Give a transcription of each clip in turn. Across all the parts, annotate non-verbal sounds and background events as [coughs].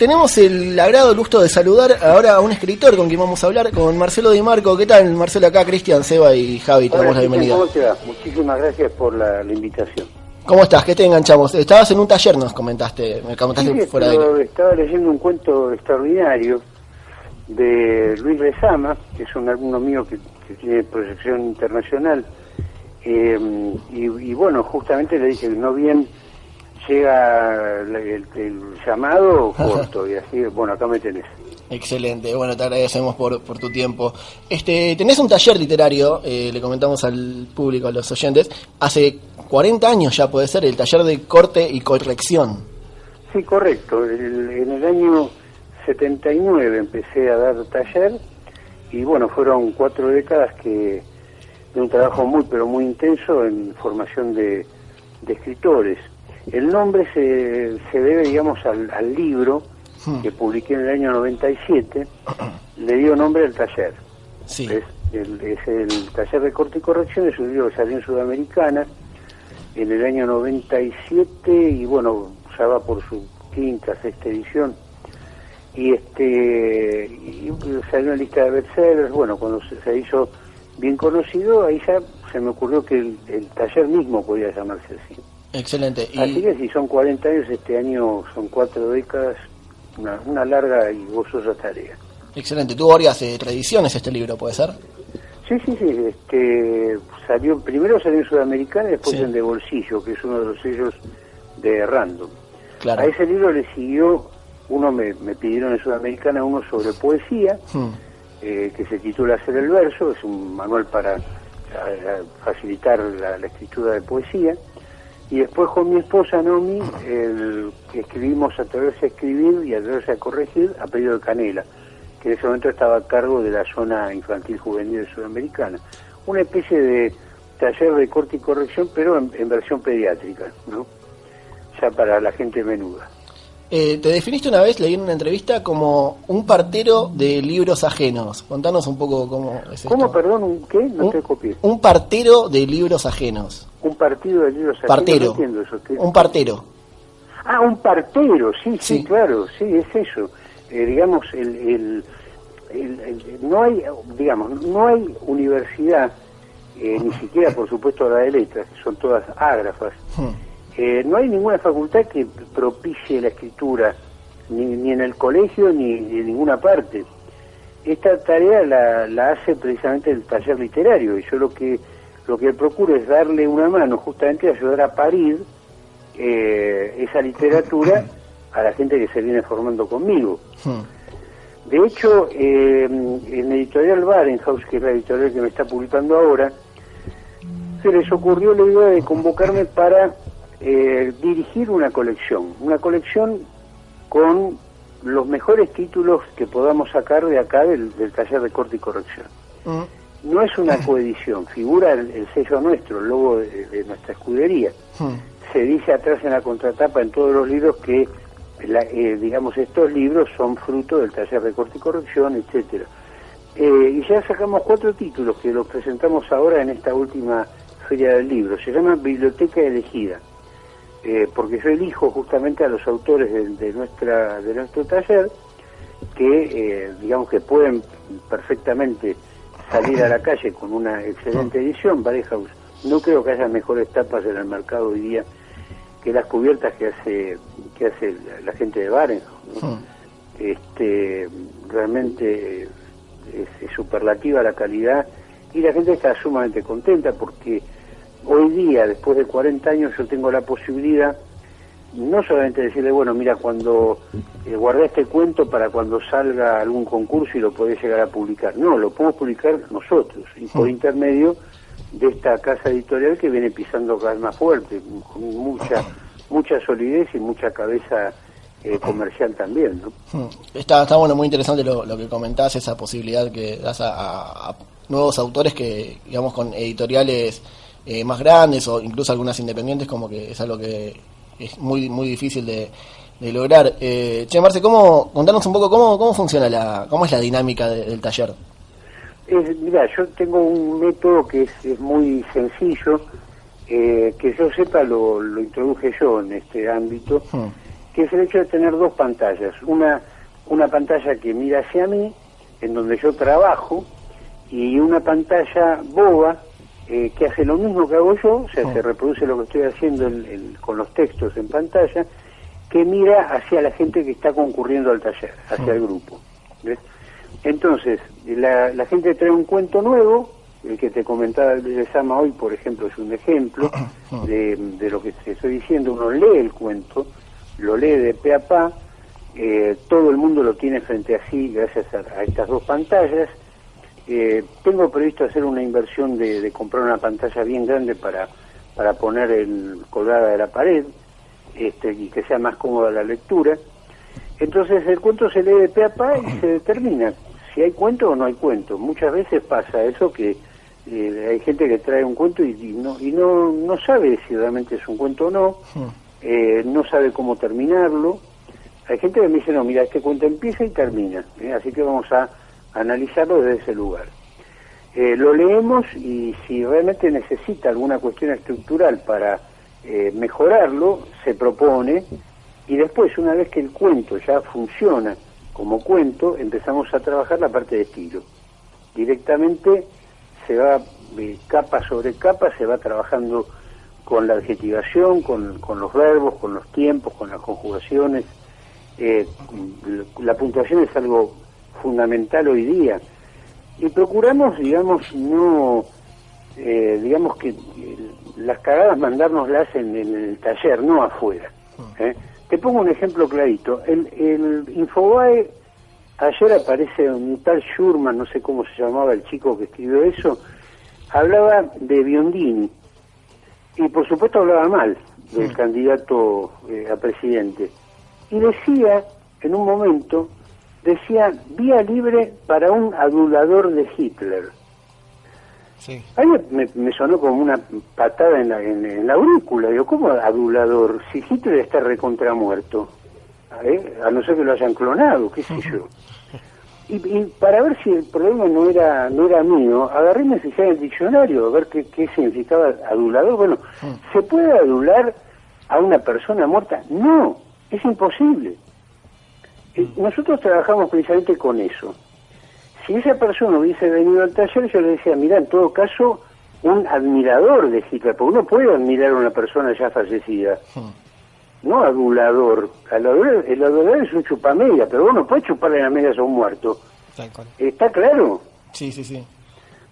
tenemos el agrado, el gusto de saludar ahora a un escritor con quien vamos a hablar, con Marcelo Di Marco. ¿Qué tal, Marcelo? Acá, Cristian, Seba y Javi, te damos la bienvenida. ¿Cómo te va? Muchísimas gracias por la, invitación. ¿Cómo estás? ¿Qué te enganchamos? Estabas en un taller, nos comentaste, me comentaste fuera de Estaba leyendo un cuento extraordinario de Luis Rezama, que es un alumno mío que, tiene proyección internacional. Eh, y, bueno, justamente le dije, no bien llega el, llamado [laughs] corto y así, bueno, acá me tenés. Excelente, bueno, te agradecemos por, por tu tiempo. Este, tenés un taller literario, eh, le comentamos al público, a los oyentes, hace 40 años ya puede ser, el taller de corte y corrección. Sí, correcto. en el año 79 empecé a dar taller y bueno, fueron cuatro décadas que de un trabajo muy, pero muy intenso en formación de, de escritores. El nombre se, se debe, digamos, al, libro hmm. que publiqué en el año 97, le dio nombre al taller. Sí. Es, el, es el taller de corte y corrección, es un libro que salió en Sudamericana en el año 97 y bueno, ya va por su quinta, sexta edición. Y este y salió en la lista de bestsellers, bueno, cuando se, hizo bien conocido, ahí ya se me ocurrió que el taller mismo podía llamarse así. Excelente. Así que si son 40 años, este año son cuatro décadas, una, larga y gozosa tarea. Excelente. ¿Tuvo varias eh, tradiciones este libro, puede ser? Sí, sí, sí. Este, salió, primero salió en Sudamericana y después en De Bolsillo, que es uno de los sellos de Random. Claro. A ese libro le siguió, uno me, pidieron en Sudamericana, uno sobre poesía, hmm. eh, que se titula Hacer el Verso, es un manual para facilitar la escritura de poesía y después con mi esposa Nomi el, escribimos Atreverse a escribir y Atreverse a corregir a pedido de Canela, que en ese momento estaba a cargo de la zona infantil juvenil sudamericana. Una especie de taller de corte y corrección, pero en, versión pediátrica, ¿no? ya para la gente menuda. Eh, te definiste una vez, leí en una entrevista, como un partero de libros ajenos. Contanos un poco cómo es ¿Cómo, perdón? ¿Un qué? No te copié. Un partero de libros ajenos. Un partido de libros. Partero. Un partero. Ah, un partero, sí, sí, claro, sí, es eso. Eh, digamos, el, no hay, digamos, no hay universidad, eh, ni siquiera, por supuesto, la de letras, que son todas ágrafas. Hmm. Eh, no hay ninguna facultad que propicie la escritura, ni, en el colegio ni, en ninguna parte. Esta tarea la, hace precisamente el taller literario y yo lo que lo que procuro es darle una mano, justamente ayudar a parir eh, esa literatura [laughs] a la gente que se viene formando conmigo. Hmm. De hecho, eh, en Editorial Barenhaus, que es la editorial que me está publicando ahora, se les ocurrió la idea de convocarme para eh, dirigir una colección, una colección con los mejores títulos que podamos sacar de acá del, taller de corte y corrección. Mm. No es una [laughs] coedición, figura el, sello nuestro, el logo de, nuestra escudería. Mm. Se dice atrás en la contratapa en todos los libros que, eh, digamos, estos libros son fruto del taller de corte y corrección, etcétera. Eh, y ya sacamos cuatro títulos que los presentamos ahora en esta última feria del libro. Se llama Biblioteca Elegida eh, porque yo elijo justamente a los autores de, nuestra de nuestro taller que eh, digamos que pueden perfectamente salir a la calle con una excelente edición Barehouse no creo que haya mejores tapas en el mercado hoy día que las cubiertas que hace que hace la, gente de Barenhouse este realmente es superlativa la calidad y la gente está sumamente contenta porque hoy día, después de 40 años, yo tengo la posibilidad no solamente decirle, bueno, mira, cuando eh, guardé este cuento para cuando salga algún concurso y lo podés llegar a publicar. No, lo podemos publicar nosotros y por mm. intermedio de esta casa editorial que viene pisando cada vez más fuerte, con mucha, mucha solidez y mucha cabeza eh, comercial también. ¿no? Mm. Está, está bueno, muy interesante lo, que comentás, esa posibilidad que das a nuevos autores que, digamos, con editoriales eh, más grandes o incluso algunas independientes, como que es algo que es muy muy difícil de, lograr. Eh, che, Marce, ¿cómo, contanos un poco cómo, cómo funciona la, cómo es la dinámica del taller. mira, yo tengo un método que es, muy sencillo, eh, que yo sepa lo, lo, introduje yo en este ámbito, hmm. que es el hecho de tener dos pantallas. Una, una pantalla que mira hacia mí, en donde yo trabajo, y una pantalla boba eh, que hace lo mismo que hago yo, o sea, se reproduce lo que estoy haciendo con los textos en pantalla, que mira hacia la gente que está concurriendo al taller, hacia el grupo. Entonces, la, la gente trae un cuento nuevo, el que te comentaba el Sama hoy, por ejemplo, es un ejemplo [coughs] de, de, lo que te estoy diciendo. Uno lee el cuento, lo lee de pe a pa, eh, todo el mundo lo tiene frente a sí gracias a, estas dos pantallas. Eh, tengo previsto hacer una inversión de, comprar una pantalla bien grande para, para poner el, colgada de la pared este, y que sea más cómoda la lectura. Entonces el cuento se lee de pe a pa y se [clears throat] determina si hay cuento o no hay cuento. Muchas veces pasa eso que eh, hay gente que trae un cuento y, no y no, no sabe si realmente es un cuento o no, hmm. eh, no sabe cómo terminarlo. Hay gente que me dice, no, mira, este cuento empieza y termina, ¿eh? así que vamos a analizarlo desde ese lugar. lo leemos y si realmente necesita alguna cuestión estructural para mejorarlo, se propone y después, una vez que el cuento ya funciona como cuento, empezamos a trabajar la parte de estilo. Directamente se va capa sobre capa, se va trabajando con la adjetivación, con, los verbos, con los tiempos, con las conjugaciones. Eh, la puntuación es algo fundamental hoy día. Y procuramos, digamos, no, eh, digamos que las cagadas mandárnoslas en, en el taller, no afuera. Mm. ¿eh? Te pongo un ejemplo clarito. El, el Infobae Ayer aparece un tal Schurman, no sé cómo se llamaba el chico que escribió eso, hablaba de Biondini y por supuesto hablaba mal del candidato eh, a presidente. Y decía, en un momento, decía vía libre para un adulador de Hitler. Sí. A mí me, sonó como una patada en la, en, la aurícula. Digo, ¿cómo adulador? Si Hitler está recontra muerto. ¿eh? a no ser que lo hayan clonado, qué sé yo. [laughs] Y, para ver si el problema no era no era mío, agarré y me fijé en el diccionario a ver qué, qué significaba adulador. Bueno, mm. ¿se puede adular a una persona muerta? No, es imposible. Eh, mm. Nosotros trabajamos precisamente con eso. Si esa persona hubiese venido al taller, yo le decía, mira, en todo caso, un admirador de Hitler, porque uno puede admirar a una persona ya fallecida. Mm no adulador. El adulador, es un chupamedia, pero uno puede chuparle las medias a un muerto. ¿Está claro? Sí, sí, sí.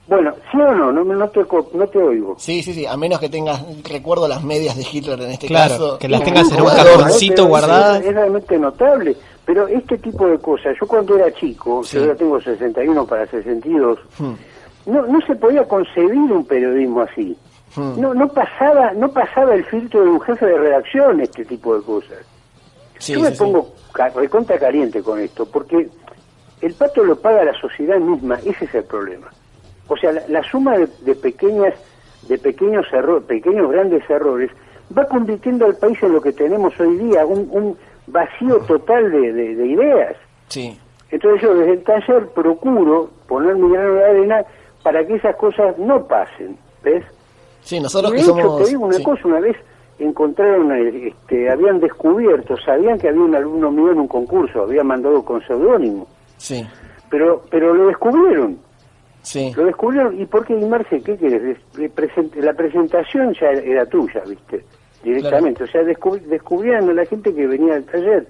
Bueno, ¿sí o no? No, no, te, no te oigo. Sí, sí, sí. A menos que tengas, recuerdo las medias de Hitler en este caso. que las tengas en un cajoncito guardadas. Es, realmente notable. Pero este tipo de cosas, yo cuando era chico, yo ya tengo 61 para 62, hmm. no, no se podía concebir un periodismo así. Hmm. No, no pasaba, no pasaba el filtro de un jefe de redacción este tipo de cosas. Yo me pongo recontra caliente con esto, porque el pato lo paga la sociedad misma, ese es el problema. O sea, la, suma de, pequeñas, de pequeños errores, pequeños grandes errores, va convirtiendo al país en lo que tenemos hoy día, un, vacío total de, de, ideas. Sí. Entonces yo desde el taller procuro poner mi grano de arena para que esas cosas no pasen, ¿ves? Sí, nosotros de hecho, te digo una cosa, una vez encontraron, este, habían descubierto, sabían que había un alumno mío en un concurso, había mandado con seudónimo. Sí. Pero, pero lo descubrieron. Sí. Lo descubrieron. ¿Y por qué, Marce, qué quieres? La presentación ya era tuya, ¿viste? Directamente. O sea, descubrían a la gente que venía al taller.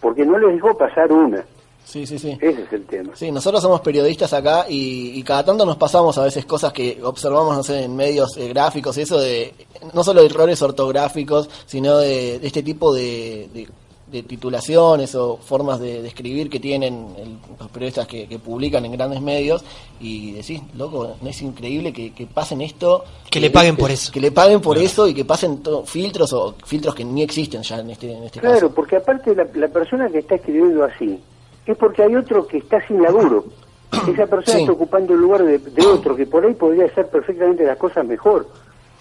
Porque no les dejó pasar una. Sí, sí, sí. Ese es el tema. Sí, nosotros somos periodistas acá y, cada tanto nos pasamos a veces cosas que observamos, no sé, en medios eh, gráficos y eso de, no solo de errores ortográficos, sino de, este tipo de, titulaciones o formas de, escribir que tienen los periodistas que, publican en grandes medios y decís, loco, no es increíble que, pasen esto. Que, le paguen por eso. Que le paguen por eso y que pasen filtros o filtros que ni existen ya en este, en este caso. Claro, porque aparte la, la persona que está escribiendo así, es porque hay otro que está sin laburo. [coughs] Esa persona está ocupando el lugar de, otro que por ahí podría hacer perfectamente las cosas mejor.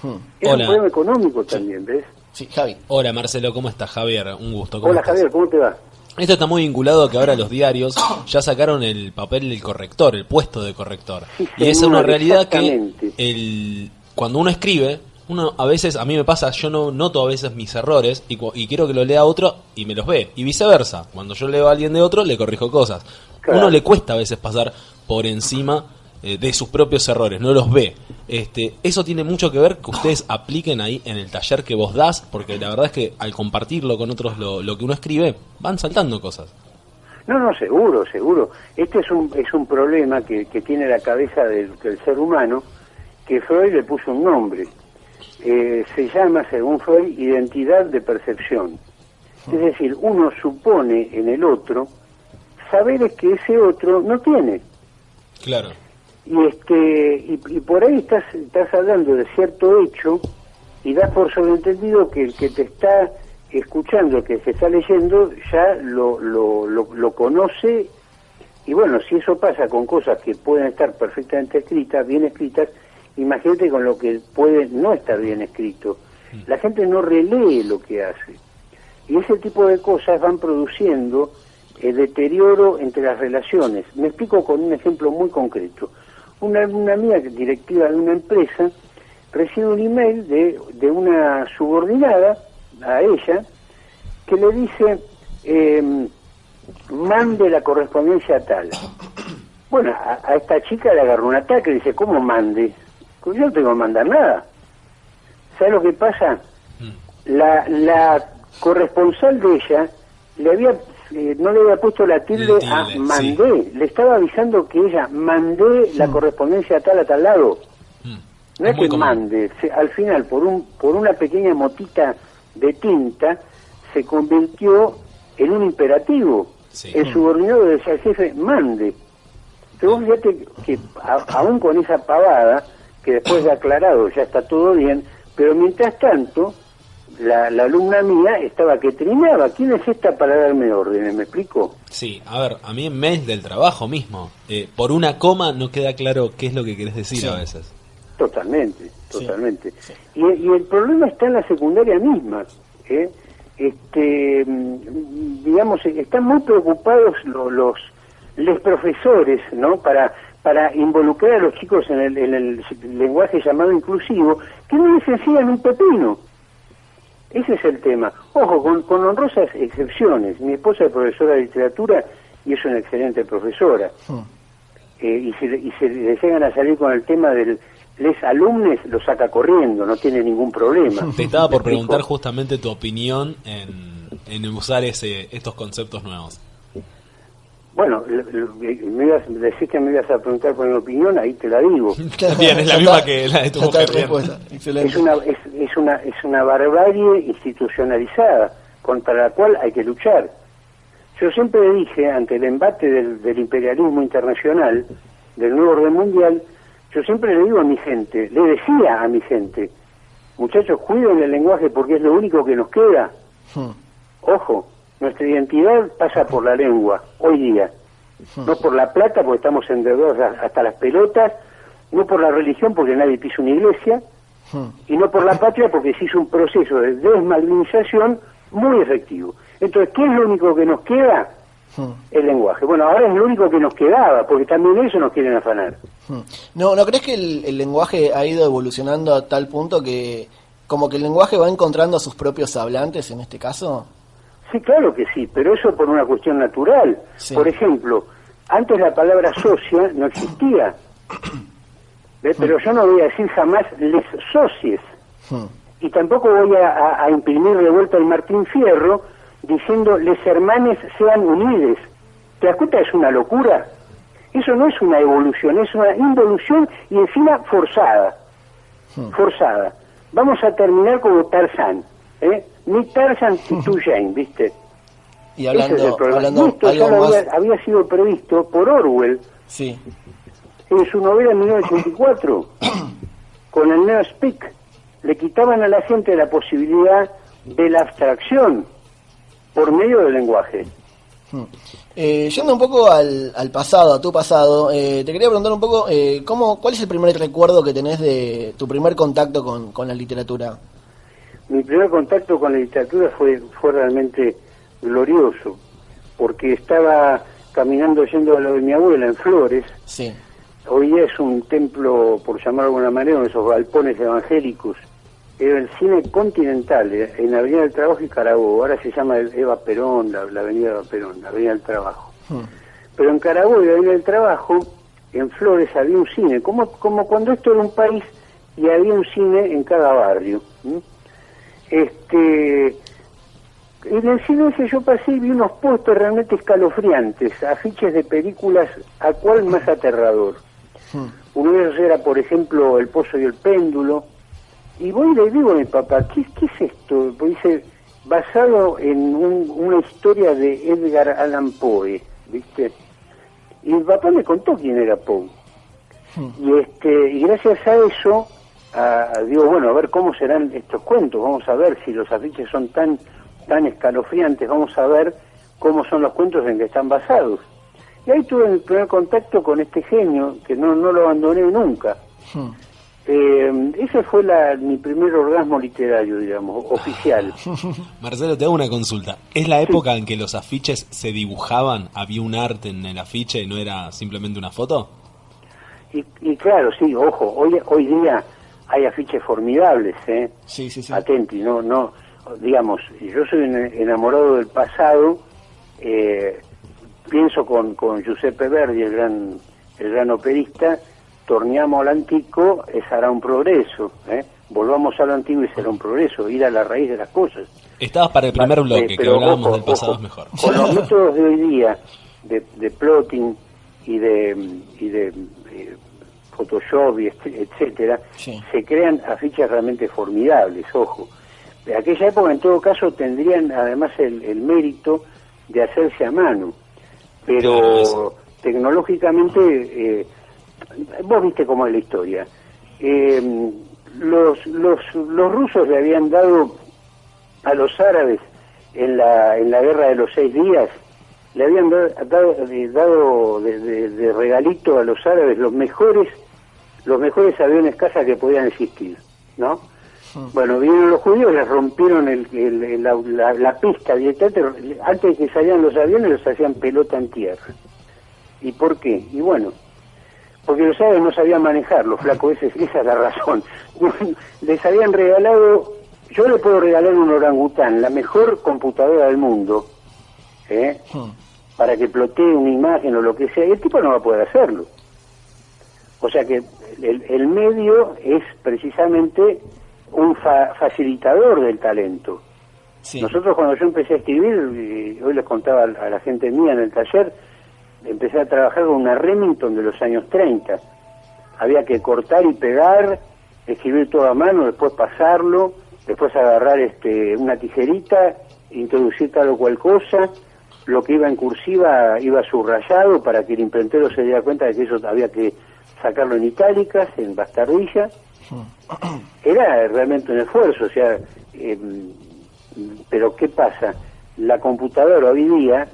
Hmm. Es un problema económico también, ¿ves? Sí, Javi. Hola Marcelo, ¿cómo estás? Javier, un gusto. Hola Javier, ¿cómo te va? Esto está muy vinculado a que ahora los diarios ya sacaron el papel del corrector, el puesto de corrector. y es una realidad que el, cuando uno escribe, Uno a veces, a mí me pasa, yo no noto a veces mis errores y, y quiero que lo lea otro y me los ve. Y viceversa, cuando yo leo a alguien de otro le corrijo cosas. Uno le cuesta a veces pasar por encima eh, de sus propios errores, no los ve. Este, eso tiene mucho que ver que ustedes apliquen ahí en el taller que vos das, porque la verdad es que al compartirlo con otros lo, lo que uno escribe, van saltando cosas. No, no, seguro, seguro. Este es un, es un problema que, que tiene la cabeza del, ser humano, que Freud le puso un nombre. Eh, se llama, según Freud, identidad de percepción. Es decir, uno supone en el otro saberes que ese otro no tiene. Claro. Y, este, y, y por ahí estás, estás hablando de cierto hecho y das por sobreentendido que el que te está escuchando, que se está leyendo, ya lo, lo, lo, conoce y bueno, si eso pasa con cosas que pueden estar perfectamente escritas, bien escritas, imagínate con lo que puede no estar bien escrito. Mm. La gente no relee lo que hace. Y ese tipo de cosas van produciendo el deterioro entre las relaciones. Me explico con un ejemplo muy concreto. Una, una amiga directiva de una empresa recibe un email de, de una subordinada a ella que le dice em, mande la correspondencia tal. Bueno, a, esta chica le agarró un ataque y dice, ¿cómo mande? Pues yo no tengo que mandar nada. ¿Sabes lo que pasa? Mm. La, la corresponsal de ella le había eh, no le había puesto la tilde, a mandé, le estaba avisando que ella mandé la mm. correspondencia tal a tal lado. Mm. No es, que mande, al final por un por una pequeña motita de tinta se convirtió en un imperativo. El subordinado decía al jefe, mande. Pero fíjate que aún con esa pavada, que después de aclarado ya está todo bien, pero mientras tanto, la, alumna mía estaba que trinaba. ¿Quién es esta para darme órdenes? ¿Me explico? Sí, a ver, a mí en mes del trabajo mismo, eh, por una coma no queda claro qué es lo que querés decir a veces. Totalmente, totalmente. Y, y, el problema está en la secundaria misma. ¿eh? Este, digamos, están muy preocupados los, los, los profesores, ¿no? Para para involucrar a los chicos en el, en el lenguaje llamado inclusivo, que no les enseñan un pepino. Ese es el tema. Ojo, con, con honrosas excepciones. Mi esposa es profesora de literatura y es una excelente profesora. Hmm. Eh, y, si, y se le llegan a salir con el tema del, les alumnos lo saca corriendo, no tiene ningún problema. [laughs] Te estaba por preguntar justamente tu opinión en, en usar ese, estos conceptos nuevos. Bueno, me ibas, decís que me ibas a preguntar por mi opinión, ahí te la digo. [laughs] Bien, es la misma que la de tu mujer. Es una, es, es, una, es una barbarie institucionalizada contra la cual hay que luchar. Yo siempre dije, ante el embate del, del imperialismo internacional, del nuevo orden mundial, yo siempre le digo a mi gente, le decía a mi gente, muchachos, cuiden el lenguaje porque es lo único que nos queda. Hmm. Ojo, nuestra identidad pasa por la lengua, hoy día. No por la plata, porque estamos endeudados hasta las pelotas, no por la religión, porque nadie pisa una iglesia, y no por la patria, porque se hizo un proceso de desmalvinización muy efectivo. Entonces, ¿qué es lo único que nos queda? el lenguaje. Bueno, ahora es lo único que nos quedaba, porque también eso nos quieren afanar. ¿No, ¿no crees que el, lenguaje ha ido evolucionando a tal punto que como que el lenguaje va encontrando a sus propios hablantes en este caso? Sí, claro que sí, pero eso por una cuestión natural. Por ejemplo, antes la palabra socia no existía. Pero yo no voy a decir jamás les socies. Y tampoco voy a, a imprimir de vuelta el Martín Fierro diciendo les hermanes sean unidos. ¿Te das cuenta? Es una locura. Eso no es una evolución, es una involución y encima forzada. Hmm. Forzada. Vamos a terminar como Tarzán. ¿eh? Ni Tarzan ni tu Jane, ¿viste? Y hablando, hablando esto ya había, había, sido previsto por Orwell. Sí. En su novela en 1984, [coughs] con el Neo Speak, le quitaban a la gente la posibilidad de la abstracción por medio del lenguaje. Hmm. Eh, yendo un poco al, pasado, a tu pasado, eh, te quería preguntar un poco, eh, ¿cómo, ¿cuál es el primer recuerdo que tenés de tu primer contacto con, la literatura? Mi primer contacto con la literatura fue, fue realmente glorioso, porque estaba caminando yendo a lo de mi abuela en Flores. Sí. Hoy es un templo, por llamarlo de alguna manera, de esos galpones evangélicos era el cine continental, eh, en Avenida del Trabajo y Carabobo. Ahora se llama Eva Perón, la, Avenida Eva Perón, la Avenida del Trabajo. Hmm. Pero en Carabobo y Avenida del Trabajo, en Flores, había un cine, como, como cuando esto era un país y había un cine en cada barrio. Este, en el cine ese yo pasé y vi unos puestos realmente escalofriantes, afiches de películas, a cuál más aterrador. Hmm. Uno de ellos era, por ejemplo, El Pozo y el Péndulo, y voy y le digo a mi papá, ¿qué, qué es esto? Pues dice, basado en una historia de Edgar Allan Poe, ¿viste? Y mi papá me contó quién era Poe. Hmm. Y, este, y gracias a eso, digo, bueno, a ver cómo serán estos cuentos, vamos a ver si los afiches son tan, tan escalofriantes, vamos a ver cómo son los cuentos en que están basados. Y ahí tuve mi primer contacto con este genio, que no, no lo abandoné nunca. Hmm. Eh, ese fue la, mi primer orgasmo literario, digamos, oficial. [laughs] Marcelo, te hago una consulta. ¿Es la época en que los afiches se dibujaban? ¿Había un arte en el afiche y no era simplemente una foto? Y, claro, sí, ojo, hoy, hoy día hay afiches formidables, ¿eh? Sí, sí, sí. Atenti, no, no, digamos, yo soy enamorado del pasado, eh, pienso con, con Giuseppe Verdi, el gran, el gran operista, torneamos al antiguo, ese hará un progreso. ¿eh? Volvamos a lo antiguo y será un progreso, ir a la raíz de las cosas. Estabas para el primer bloque, que hablábamos del pasado mejor. Con los [laughs] métodos de hoy día, de, de plotting y de, y de eh, Photoshop, y etcétera, se crean afiches realmente formidables, ojo. De aquella época, en todo caso, tendrían además el, el mérito de hacerse a mano, pero tecnológicamente eh, vos viste cómo es la historia. Eh, los, los, los rusos le habían dado a los árabes en la, en la guerra de los seis días, le habían dado, dado de, regalito a los árabes los mejores los mejores aviones caza que podían existir, ¿no? Bueno, vinieron los judíos, les rompieron el, la, la, pista directamente, antes de que salieran los aviones los hacían pelota en tierra. ¿Y por qué? Y bueno, porque los árabes no sabían manejarlo, flaco, esa, esa es la razón. [laughs] Les habían regalado, yo le puedo regalar un orangután, la mejor computadora del mundo, ¿eh? Para que plotee una imagen o lo que sea, y el tipo no va a poder hacerlo. O sea que el, medio es precisamente un facilitador del talento. Nosotros cuando yo empecé a escribir, hoy les contaba a la gente mía en el taller, empecé a trabajar con una Remington de los años 30. Había que cortar y pegar, escribir todo a mano, después pasarlo, después agarrar este, una tijerita, introducir tal o cual cosa, lo que iba en cursiva iba subrayado para que el imprentero se diera cuenta de que eso había que sacarlo en itálicas, en bastardilla. Era realmente un esfuerzo, o sea, em, pero ¿qué pasa? La computadora hoy día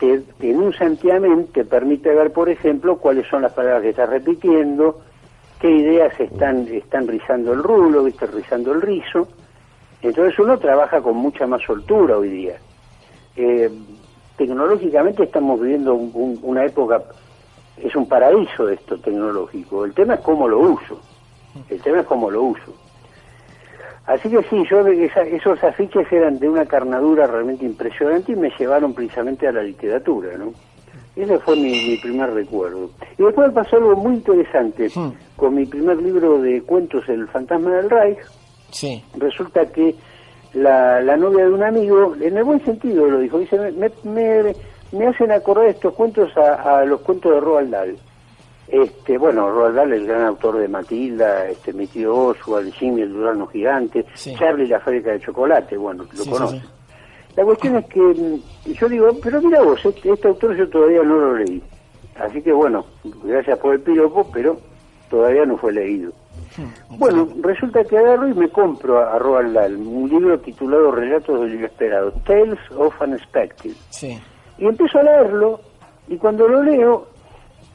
que en un santiamén te permite ver, por ejemplo, cuáles son las palabras que estás repitiendo, qué ideas están, están rizando el rulo, ¿viste? rizando el rizo. Entonces uno trabaja con mucha más soltura hoy día. Eh, tecnológicamente estamos viviendo una época, es un paraíso esto tecnológico. El tema es cómo lo uso. El tema es cómo lo uso. Así que sí, yo esos afiches eran de una carnadura realmente impresionante y me llevaron precisamente a la literatura, ¿no? Ese fue mi, primer recuerdo. Y después pasó algo muy interesante. Hmm. Con mi primer libro de cuentos, El fantasma del Reich, sí. resulta que la, novia de un amigo, en el buen sentido lo dijo, dice, me, me, me hacen acordar estos cuentos a, a los cuentos de Roald Dahl. Este, bueno, Roald Dahl, el gran autor de Matilda, este, mi tío Oswald, Jimmy el Durano Gigante, Charlie la fábrica de chocolate, bueno, lo conoce. La cuestión es que mm, yo digo, pero mira vos, este, este, autor yo todavía no lo leí. Así que bueno, gracias por el piropo, pero todavía no fue leído. Hmm, bueno, resulta que agarro y me compro a, Roald Dahl un libro titulado Relatos del Inesperado, Tales of Unexpected. Sí. Y empiezo a leerlo, y cuando lo leo,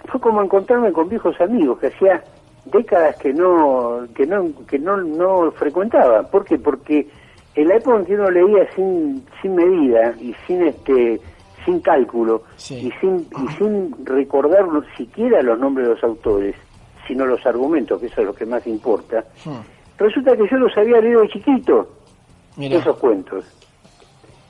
fue como encontrarme con viejos amigos que hacía décadas que no que no que no, no frecuentaba ¿por qué? porque en la época en que uno leía sin sin medida y sin este sin cálculo y sin y sin recordar siquiera los nombres de los autores sino los argumentos que eso es lo que más importa hmm. Resulta que yo los había leído de chiquito, esos cuentos.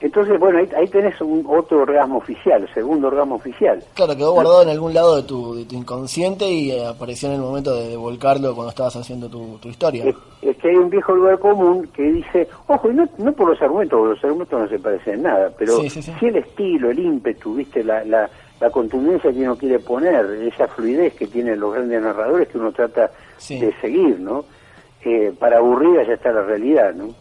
Entonces, bueno, ahí, tenés un otro orgasmo oficial, segundo orgasmo oficial. Claro, quedó guardado en algún lado de tu, de tu inconsciente y eh, apareció en el momento de, volcarlo cuando estabas haciendo tu, tu historia. Es, que hay un viejo lugar común que dice, ojo, y no, no por los argumentos, porque los argumentos no se parecen en nada, pero sí, el estilo, el ímpetu, viste, la, la, la, contundencia que uno quiere poner, esa fluidez que tienen los grandes narradores que uno trata de seguir, ¿no? Eh, para aburrida ya está la realidad, ¿no?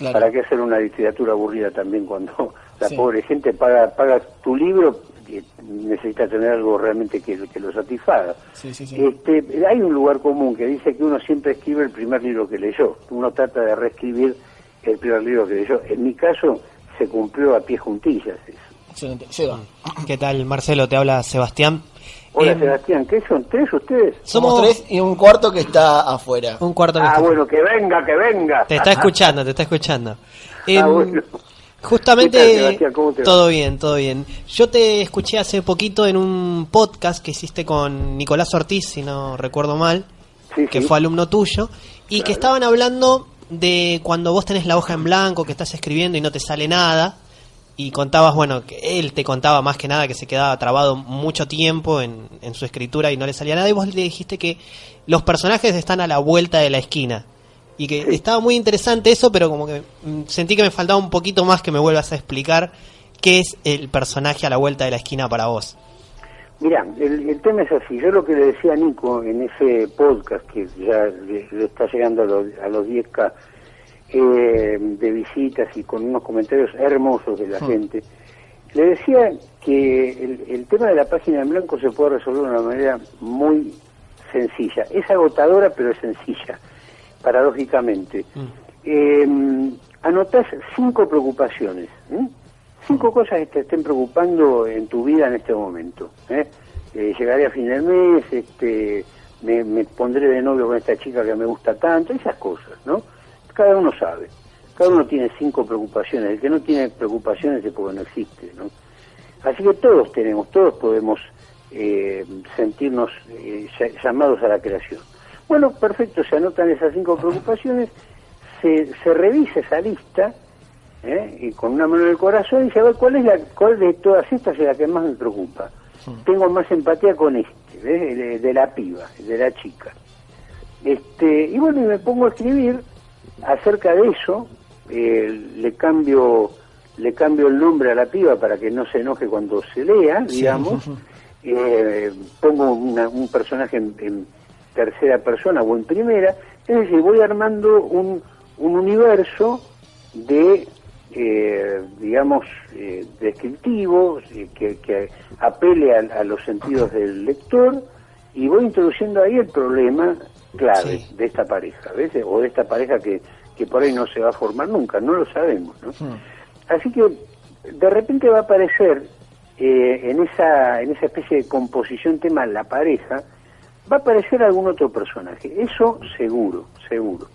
¿Para qué hacer una literatura aburrida también cuando la pobre gente paga paga tu libro y necesita tener algo realmente que, que lo satisfaga? este, hay un lugar común que dice que uno siempre escribe el primer libro que leyó. Uno trata de reescribir el primer libro que leyó. En mi caso se cumplió a pie juntillas eso. Excelente. ¿Qué tal, Marcelo? Te habla Sebastián. Hola Sebastián, ¿qué son? ¿Tres ustedes? Somos tres y un cuarto que está afuera. Un cuarto ah, bueno, que venga, que venga. Te está escuchando, te está escuchando. [laughs] Ah, em, justamente, todo bien, todo bien. Yo te escuché hace poquito en un podcast que hiciste con Nicolás Ortiz, si no recuerdo mal, que fue alumno tuyo, y que estaban hablando de cuando vos tenés la hoja en blanco, que estás escribiendo y no te sale nada, y contabas, bueno, que él te contaba más que nada que se quedaba trabado mucho tiempo en, su escritura y no le salía nada, y vos le dijiste que los personajes están a la vuelta de la esquina. Y que estaba muy interesante eso, pero como que mm, sentí que me faltaba un poquito más que me vuelvas a explicar qué es el personaje a la vuelta de la esquina para vos. Mira, el, tema es así. Yo lo que le decía a Nico en ese podcast que ya le, está llegando a los, a los 10K, eh, de visitas y con unos comentarios hermosos de la hmm. gente. Le decía que el, tema de la página en blanco se puede resolver de una manera muy sencilla. Es agotadora, pero es sencilla, paradójicamente. Hmm. Em, anotás cinco preocupaciones, cinco cosas que te estén preocupando en tu vida en este momento. ¿eh? Eh, llegaré a fin del mes, este, me, me pondré de novio con esta chica que me gusta tanto, esas cosas, ¿no? Cada uno sabe. Cada uno tiene cinco preocupaciones. El que no tiene preocupaciones es porque no existe, ¿no? Así que todos tenemos, todos podemos eh, sentirnos eh, llamados a la creación. Bueno, perfecto, se anotan esas cinco preocupaciones, se, se revisa esa lista ¿eh? y con una mano en el corazón y se ve cuál es la cuál de todas estas es la que más me preocupa. Tengo más empatía con este, de, de, la piba, de la chica. Este, y bueno, y me pongo a escribir acerca de eso, eh, le cambio le cambio el nombre a la piba para que no se enoje cuando se lea, digamos, [laughs] eh, pongo un personaje en, tercera persona o en primera, es decir, voy armando un, un universo de, eh, digamos, descriptivo, que, apele a, los sentidos del lector, y voy introduciendo ahí el problema clave de esta pareja, ¿ves? O de esta pareja que, que por ahí no se va a formar nunca, no lo sabemos, ¿no? Hmm. Así que de repente va a aparecer eh, en, esa, en esa especie de composición tema la pareja, va a aparecer algún otro personaje, eso seguro, seguro.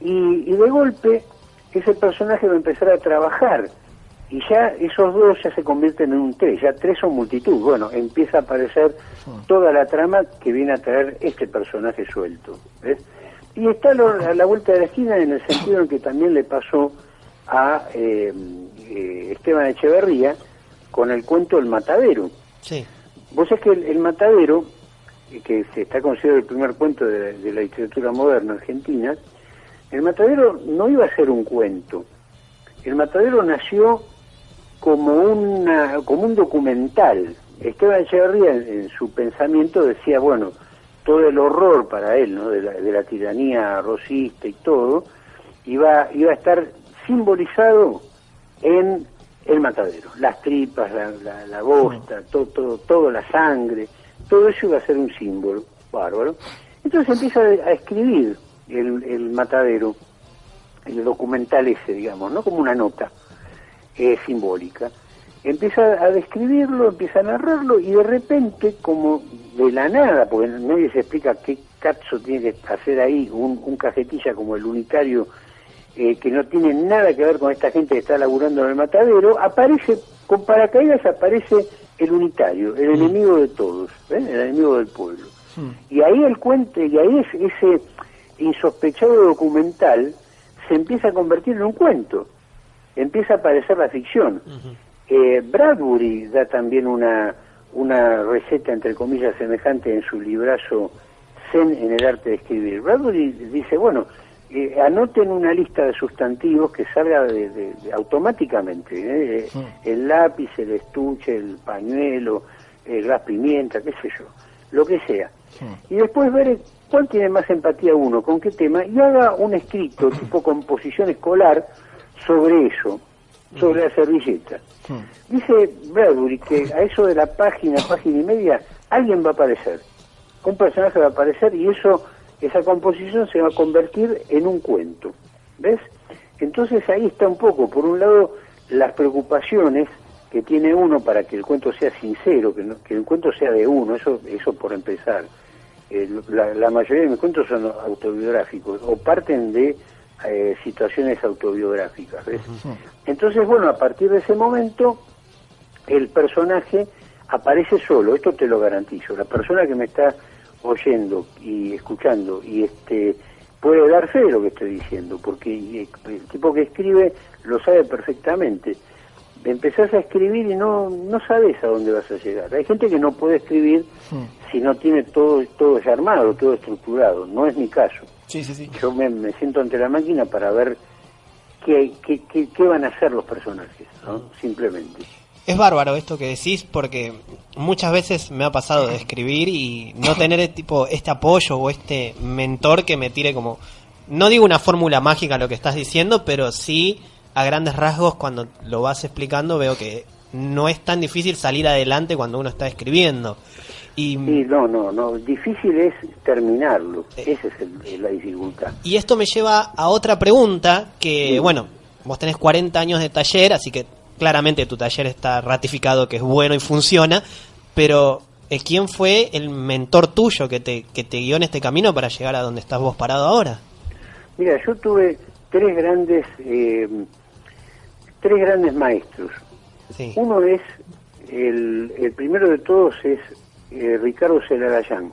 Y, y de golpe ese personaje va a empezar a trabajar y ya esos dos ya se convierten en un tres, ya tres son multitud. Bueno, empieza a aparecer toda la trama que viene a traer este personaje suelto. ¿ves? Y está a la vuelta de la esquina en el sentido en que también le pasó a eh, eh, Esteban Echeverría con el cuento El Matadero. Sí. Vos sabés que el, Matadero, que se está considerado el primer cuento de, de la literatura moderna argentina, el Matadero no iba a ser un cuento. El Matadero nació como, una, como un documental. Esteban Echeverría en, su pensamiento decía, bueno, todo el horror para él, ¿no? de, la, de la tiranía rosista y todo, iba, iba a estar simbolizado en el matadero. Las tripas, la, la, la bosta, todo, todo, todo, la sangre, todo eso iba a ser un símbolo bárbaro. Entonces empieza a escribir el, el matadero, el documental ese, digamos, ¿no? Como una nota eh, simbólica. Empieza a describirlo, empieza a narrarlo y de repente, como de la nada, porque nadie se explica qué cazzo tiene que hacer ahí un, un cajetilla como el unitario, eh, que no tiene nada que ver con esta gente que está laburando en el matadero, aparece, con paracaídas aparece el unitario, el mm. enemigo de todos, el enemigo del pueblo. Mm. Y ahí el cuento, y ahí es ese insospechado documental se empieza a convertir en un cuento, empieza a aparecer la ficción. eh, Bradbury da también una, una receta, entre comillas, semejante en su librazo Zen en el arte de escribir. Bradbury dice, bueno, eh, anoten una lista de sustantivos que salga de, automáticamente, ¿eh? el lápiz, el estuche, el pañuelo, el gas pimienta, qué sé yo, lo que sea. Y después ver cuál tiene más empatía uno, con qué tema, y haga un escrito tipo composición escolar sobre eso, sobre la servilleta. Dice Bradbury que a eso de la página, página y media, alguien va a aparecer. Un personaje va a aparecer y eso, esa composición se va a convertir en un cuento. ¿Ves? Entonces ahí está un poco, por un lado, las preocupaciones que tiene uno para que el cuento sea sincero, que, que el cuento sea de uno, eso, eso por empezar. la, mayoría de mis cuentos son autobiográficos o parten de eh, situaciones autobiográficas. ¿ves? Entonces, bueno, a partir de ese momento, el personaje aparece solo, esto te lo garantizo. La persona que me está oyendo y escuchando y este puede dar fe de lo que estoy diciendo, porque el tipo que escribe lo sabe perfectamente empezás a escribir y no, no sabes a dónde vas a llegar. Hay gente que no puede escribir si no tiene todo, todo ya armado, todo estructurado. No es mi caso. Sí, sí, sí. Yo me, siento ante la máquina para ver qué, qué, qué, van a hacer los personajes, ¿no? simplemente. Es bárbaro esto que decís porque muchas veces me ha pasado de escribir y no tener [laughs] tipo este apoyo o este mentor que me tire como no digo una fórmula mágica lo que estás diciendo, pero sí a grandes rasgos cuando lo vas explicando veo que no es tan difícil salir adelante cuando uno está escribiendo. Y, no, no, no, difícil es terminarlo, eh. esa es la dificultad. Y esto me lleva a otra pregunta que, bueno, vos tenés 40 años de taller, así que claramente tu taller está ratificado que es bueno y funciona, pero eh, ¿quién fue el mentor tuyo que te, que te guió en este camino para llegar a donde estás vos parado ahora? Mira, yo tuve tres grandes eh, tres grandes maestros. Uno es, el, el, primero de todos es eh, Ricardo Celarayán.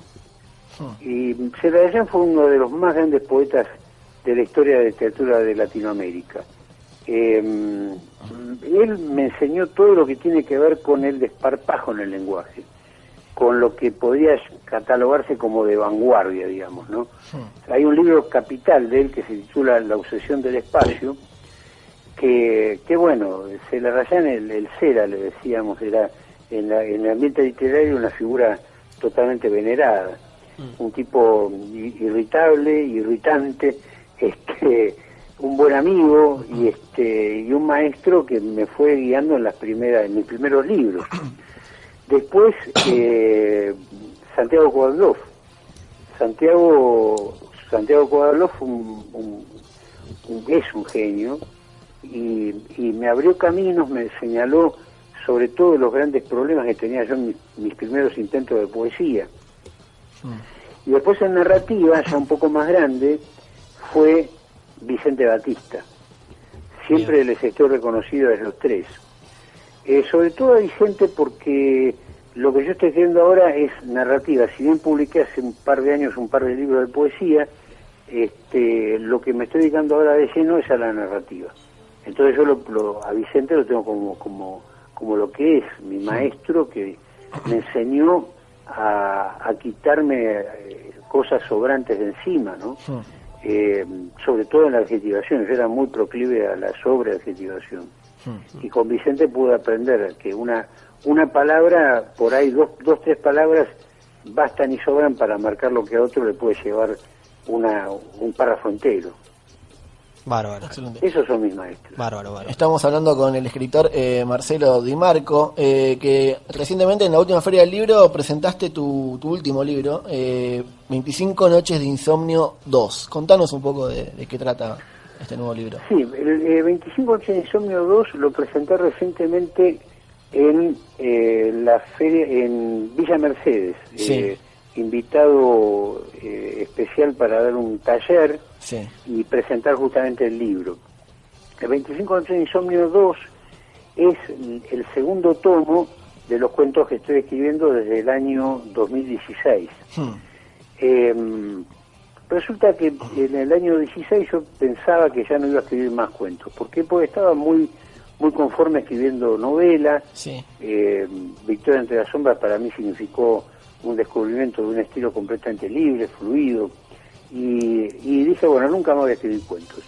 Ah. Y Celarayán fue uno de los más grandes poetas de la historia de literatura de Latinoamérica. Em, él me enseñó todo lo que tiene que ver con el desparpajo en el lenguaje, con lo que podría catalogarse como de vanguardia, digamos, ¿no? Hay un libro capital de él que se titula La obsesión del espacio, que, que bueno, se la rayan el, el Cera, le decíamos, era en, el ambiente literario una figura totalmente venerada, mm. un tipo irritable, irritante, [laughs] este un buen amigo y este y un maestro que me fue guiando en las primeras en mis primeros libros. [coughs] Después eh, Santiago Cuadlof Santiago Santiago Cuadlof un, es un genio y, me abrió caminos, me señaló sobre todo los grandes problemas que tenía yo en mis, primeros intentos de poesía. Y después en narrativa, ya un poco más grande, fue Vicente Batista. Siempre les estoy reconocido a los tres. Eh, sobre todo a Vicente porque lo que yo estoy haciendo ahora es narrativa. Si bien publiqué hace un par de años un par de libros de poesía, este, lo que me estoy dedicando ahora de lleno es a la narrativa. Entonces yo lo, a Vicente lo tengo como, como, como lo que es, mi maestro que me enseñó a, quitarme eh, cosas sobrantes de encima, ¿no? Eh, sobre todo en la adjetivación, yo era muy proclive a la sobreadjetivación. Y con Vicente pude aprender que una, una palabra, por ahí dos, dos, tres palabras, bastan y sobran para marcar lo que a otro le puede llevar una, un párrafo entero. Bárbaro. Esos son mis maestros. Bárbaro, Estamos hablando con el escritor eh, Marcelo Di Marco, eh, que recientemente en la última feria del libro presentaste tu, último libro, 25 eh, Noches de Insomnio 2. Contanos un poco de, qué trata este nuevo libro. Sí, el 25 Noches de Insomnio 2 lo presenté recientemente en la feria en Villa Mercedes. Sí invitado eh, especial para dar un taller y presentar justamente el libro. El 25 de Insomnio 2 es el segundo tomo de los cuentos que estoy escribiendo desde el año 2016. Hmm. Em, resulta que en el año 16 yo pensaba que ya no iba a escribir más cuentos. ¿Por qué? Porque estaba muy muy conforme escribiendo novelas. Eh, Victoria entre las sombras para mí significó un descubrimiento de un estilo completamente libre, fluido. Y, dije, bueno, nunca más voy a escribir cuentos.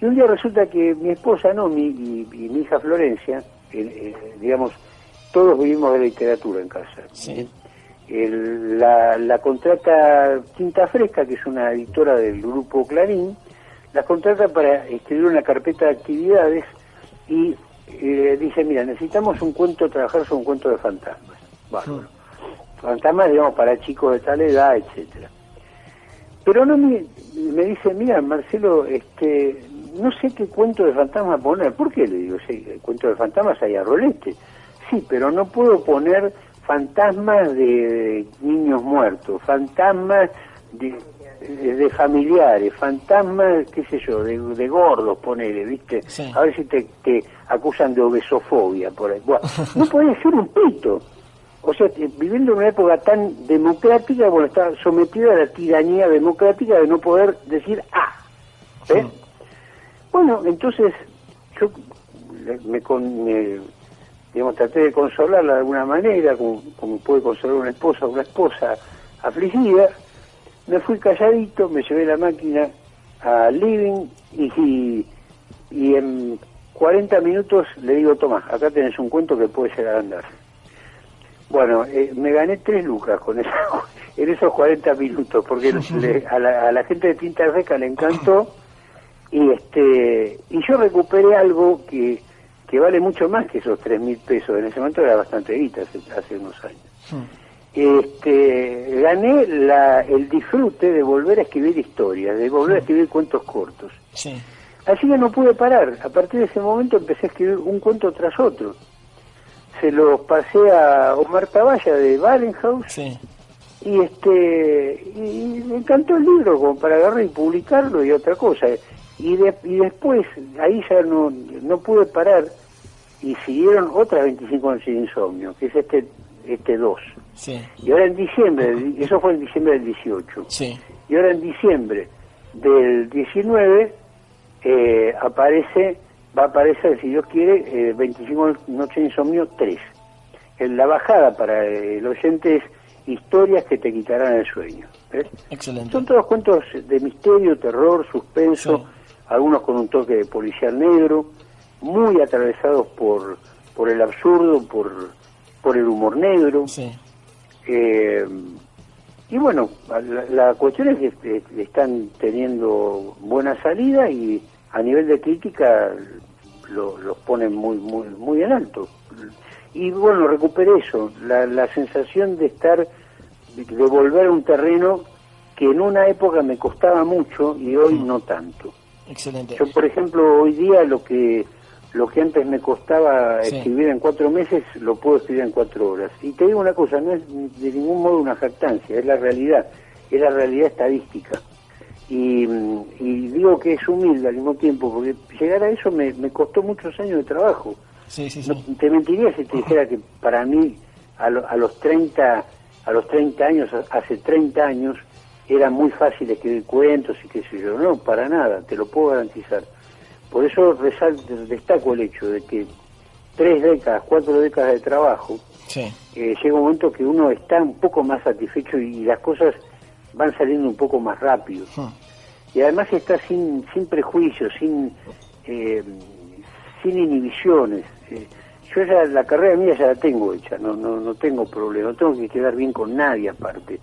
Y un día resulta que mi esposa, no, mi, y, mi hija Florencia, eh, digamos, todos vivimos de literatura en casa. la, la, contrata Quinta Fresca, que es una editora del grupo Clarín, la contrata para escribir una carpeta de actividades y eh, dice, mira, necesitamos un cuento, trabajar sobre un cuento de fantasmas. Bueno, fantasmas, digamos, para chicos de tal edad, etcétera. Pero no me, me dice, mira, Marcelo, este, no sé qué cuento de fantasmas poner. ¿Por qué? Le digo, sí, el cuento de fantasmas hay a rolete. Sí, pero no puedo poner fantasmas de niños muertos, fantasmas de de familiares, fantasmas, qué sé yo, de, de gordos, ponele, ¿viste? A ver si te, te, acusan de obesofobia por ahí. no puede ser un pito. O sea, viviendo en una época tan democrática, bueno, está sometida a la tiranía democrática de no poder decir ah. Bueno, entonces yo me, me, digamos, traté de consolarla de alguna manera, como, como puede consolar una esposa una esposa afligida, me fui calladito, me llevé la máquina al living y, y, en 40 minutos le digo, toma, acá tenés un cuento que puede llegar a andar. Bueno, eh, me gané tres lucas con eso, [laughs] en esos 40 minutos, porque [laughs] a, la, gente de Tinta Reca le encantó [laughs] y este y yo recuperé algo que, que vale mucho más que esos tres mil pesos. En ese momento era bastante guita, hace, unos años. Este, gané la, el disfrute de volver a escribir historias, de volver a escribir cuentos cortos. Así que no pude parar. A partir de ese momento empecé a escribir un cuento tras otro. Se los pasé a Omar Taballa de Balenhaus. Y este y me encantó el libro como para agarrar y publicarlo y otra cosa. Y, y después, ahí ya no, no pude parar y siguieron otras 25 noches de insomnio, que es este este 2. Y ahora en diciembre, eso fue en diciembre del 18. Y ahora en diciembre del 19 eh, aparece, va a aparecer, si Dios quiere, 25 Noches de Insomnio 3. En la bajada para el oyente es historias que te quitarán el sueño. Excelente. Son todos cuentos de misterio, terror, suspenso, algunos con un toque de policial negro, muy atravesados por, por el absurdo, por por el humor negro. Eh, y bueno, la, cuestión es que están teniendo buena salida y a nivel de crítica los ponen muy, muy, muy en alto. Y bueno, recuperé eso, la, la sensación de estar, de, volver a un terreno que en una época me costaba mucho y hoy no tanto. Excelente. Yo, por ejemplo, hoy día lo que lo que antes me costaba escribir en cuatro meses, lo puedo escribir en cuatro horas. Y te digo una cosa, no es de ningún modo una jactancia, es la realidad, es la realidad estadística. Y, digo que es humilde al mismo tiempo, porque llegar a eso me, costó muchos años de trabajo. Sí, sí, te mentiría si te dijera que para mí, a, a los 30 a los 30 años, hace 30 años, era muy fácil escribir cuentos y qué sé yo. No, para nada, te lo puedo garantizar por eso resalto, destaco el hecho de que tres décadas, cuatro décadas de trabajo, eh, llega un momento que uno está un poco más satisfecho y, las cosas van saliendo un poco más rápido. Y además está sin, sin prejuicios, sin, eh, sin inhibiciones. Eh, yo ya la carrera mía ya la tengo hecha, no, no, no tengo problema, no tengo que quedar bien con nadie aparte.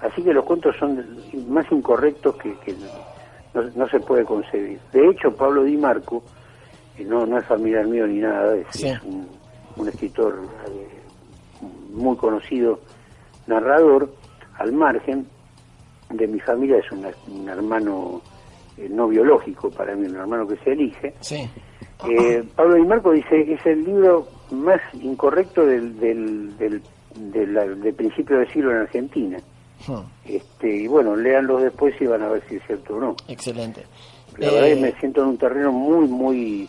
Así que los cuentos son más incorrectos que, que no, se puede concebir. De hecho, Pablo Di Marco, que no, no es familiar mío ni nada, es, un, escritor eh, muy conocido, narrador, al margen de mi familia, es un hermano eh, no biológico para mí, un hermano que se elige. Eh, [clears throat] Pablo Di Marco dice que es el libro más incorrecto del, del, del, del principio del siglo en Argentina. Hmm. Este, y bueno, léanlos después y van a ver si es cierto o no. Excelente. La verdad que me siento en un terreno muy, muy,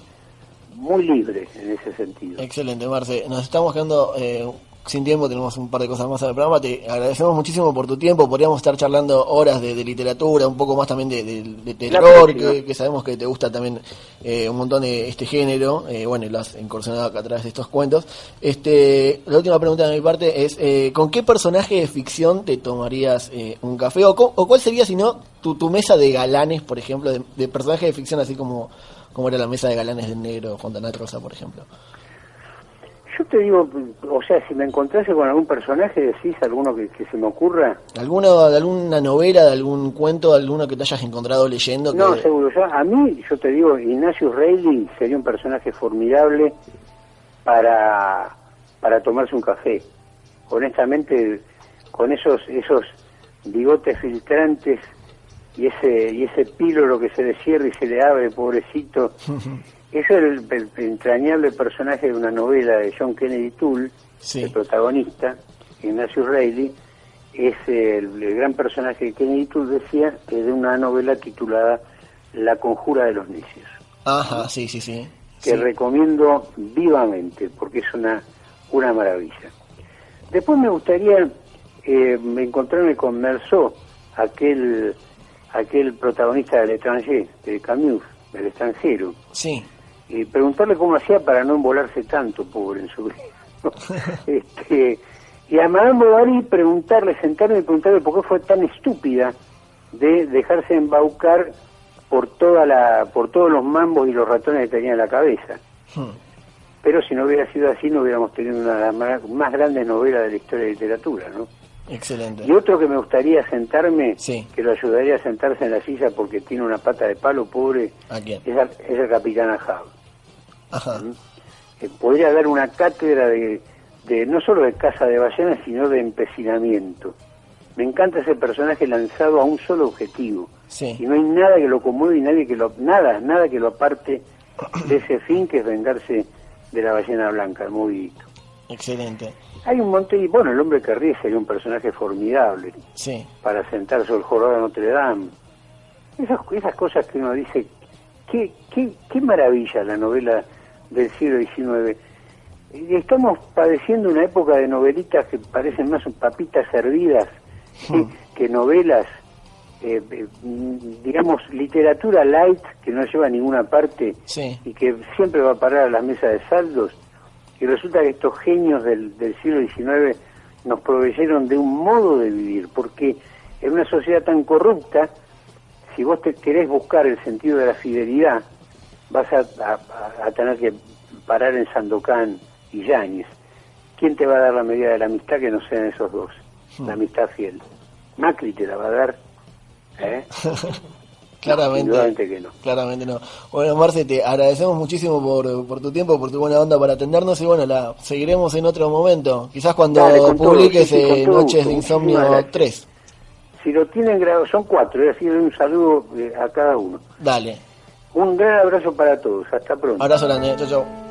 muy libre en ese sentido. Excelente, Marce. Nos estamos quedando eh, sin tiempo, tenemos un par de cosas más en el programa. Te agradecemos muchísimo por tu tiempo. Podríamos estar charlando horas de, literatura, un poco más también de, terror, que, sabemos que te gusta también eh, un montón de este género. Eh, bueno, y lo has incursionado acá a través de estos cuentos. Este, la última pregunta de mi parte es: eh, ¿con qué personaje de ficción te tomarías un café? O, o, cuál sería, si no, tu, tu mesa de galanes, por ejemplo, de, personajes de ficción, así como, como era la mesa de galanes del negro Fontanat Rosa, por ejemplo? Yo te digo, o sea, si me encontrase con algún personaje, decís alguno que, se me ocurra. ¿Alguno, de alguna novela, de algún cuento, de alguno que te hayas encontrado leyendo? No, seguro. Yo, a mí, yo te digo, Ignacio Reilly sería un personaje formidable para, para tomarse un café. Honestamente, con esos, esos bigotes filtrantes y ese, y ese píloro que se le cierra y se le abre, pobrecito. [laughs] Es el, entrañable personaje de una novela de John Kennedy Toole, el protagonista, Ignacio Reilly, es el, gran personaje de Kennedy Toole decía que de una novela titulada La conjura de los necios. Ajá, sí, sí, sí. Que recomiendo vivamente porque es una, una maravilla. Después me gustaría eh, encontrarme con Merceau, aquel, aquel protagonista del étranger, de Camus, del extranjero. Sí y preguntarle cómo hacía para no embolarse tanto, pobre, en su vida. [laughs] este, y a Madame Bovary preguntarle, sentarme y preguntarle por qué fue tan estúpida de dejarse embaucar por toda la por todos los mambos y los ratones que tenía en la cabeza. Hmm. Pero si no hubiera sido así, no hubiéramos tenido una de las más, grandes novelas de la historia de literatura, ¿no? Excelente. Y otro que me gustaría sentarme, que lo ayudaría a sentarse en la silla porque tiene una pata de palo, pobre, Es, el capitán Ahab. Eh, podría dar una cátedra de, de, no solo de caza de ballenas, sino de empecinamiento. Me encanta ese personaje lanzado a un solo objetivo. Y no hay nada que lo conmueva y nadie que lo, nada, nada que lo aparte de ese fin que es vengarse de la ballena blanca, el movidito. Excelente. Hay un montón, y bueno, el hombre que ríe sería un personaje formidable sí. para sentarse sobre el jorobado de Notre Dame. Esas, esas cosas que uno dice, qué, qué, qué maravilla la novela del siglo XIX. Estamos padeciendo una época de novelitas que parecen más papitas servidas hmm. que novelas, eh, eh, digamos, literatura light que no lleva a ninguna parte y que siempre va a parar a la mesa de saldos. Y resulta que estos genios del, del siglo XIX nos proveyeron de un modo de vivir, porque en una sociedad tan corrupta, si vos te querés buscar el sentido de la fidelidad, vas a, tener que parar en Sandokan y Yáñez. ¿Quién te va a dar la medida de la amistad que no sean esos dos? Hmm. La amistad fiel. Macri te la va a dar. ¿eh? [laughs] claramente, que no. Claramente no. Bueno, Marce, te agradecemos muchísimo por, por tu tiempo, por tu buena onda para atendernos y bueno, la seguiremos en otro momento. Quizás cuando publiques Noches de Insomnio 3. Si lo tienen grabado, son cuatro, es decir, un saludo eh, a cada uno. Dale. Un gran abrazo para todos. Hasta pronto. Abrazo grande. Chau, chau.